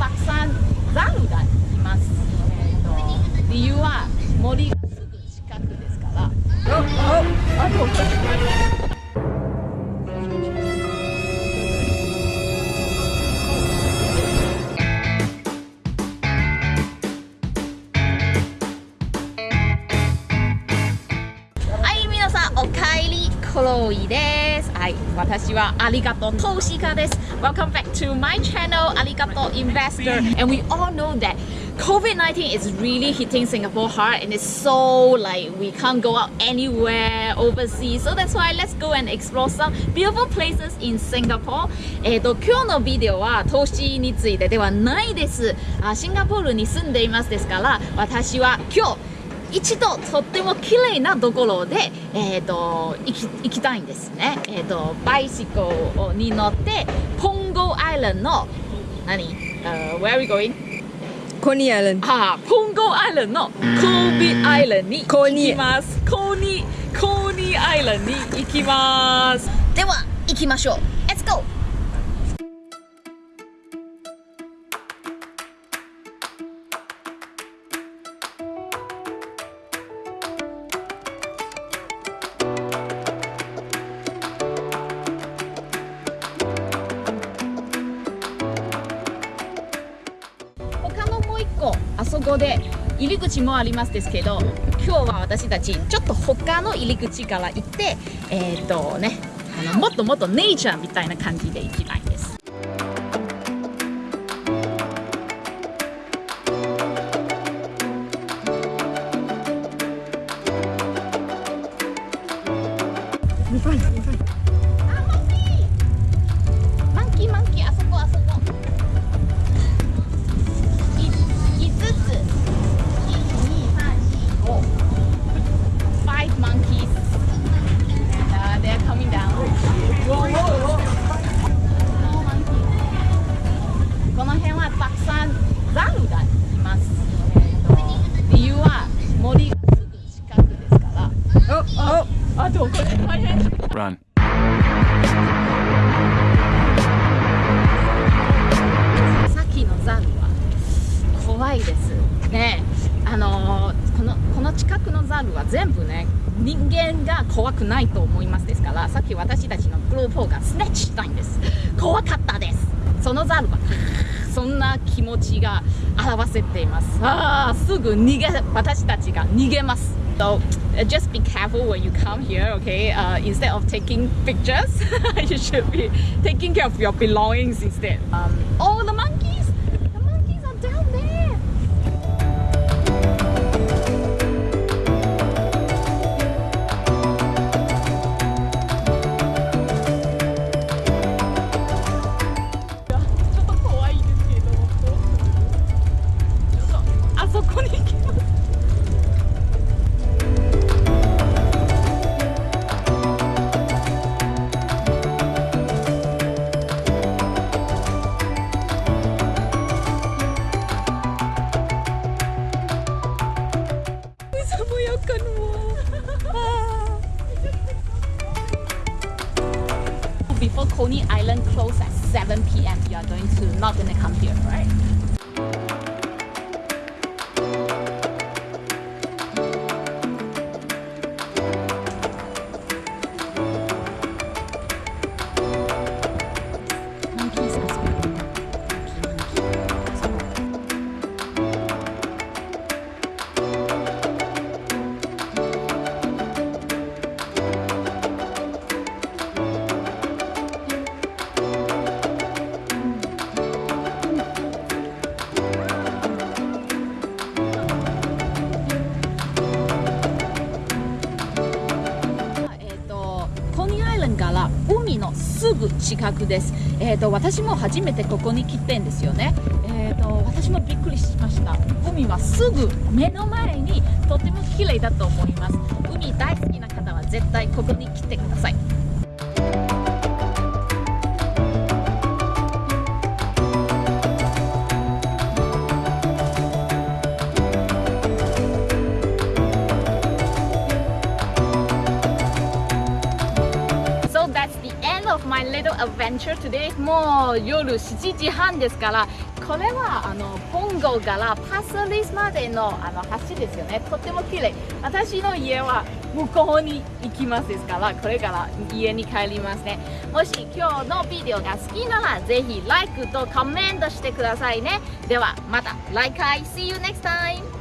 たくさんザルがいます、えー、と理由は森がすぐ近くですからああとはい、皆さんおかえりクロイです。はい、私はありがとう投資家です。Welcome back to my channel ありがとう investor. And we all know that COVID-19 is really hitting Singapore hard and it's so like we can't go out anywhere overseas. So that's why let's go and explore some beautiful places in Singapore. えっと今日のビデオは投資についてではないです。あシンガポールに住んでいますですから、私は今日一度とっても綺麗なところで、えー、と行き行きたいんですね。えっ、とバイシコに乗ってポンゴアイランドの何、uh, Where are we going? コニーアイランドあーポンゴアイランドのコービーアイランドに行きます。コーニーコーニーアイランドに行きます。では行きましょう。そこで入り口もありますですけど今日は私たちちょっと他の入り口から行ってえっ、とねあのもっともっとネイチャーみたいな感じで行きたいです。近くのザルは全部ね人間が怖くないと思いますですからさっき私たちのグループがスネッチしたいんです怖かったですそのザルはそんな気持ちが表せていますあすぐ逃げ私たちが逃げます So just be careful when you come here, okay? Uh, instead of taking pictures, you should be taking care of your belongings instead. Um, oh, Before Coney Island close at 7 p.m., you are going to not gonna come here, right? アイランドから海のすぐ近くです、えー、と私も初めてここに来てんですよね、えー、と私もびっくりしました。海はすぐ目の前にとても綺麗だと思います。海大好きな方は絶対ここに来てください。Adventure today もう夜7時半ですからこれはあのポンゴからパスリスまでのあの橋ですよね。とっても綺麗。私の家は向こうに行きますですからこれから家に帰りますね。もし今日のビデオが好きならぜひ LIKE とコメントしてくださいね。ではまた来回。See you next time!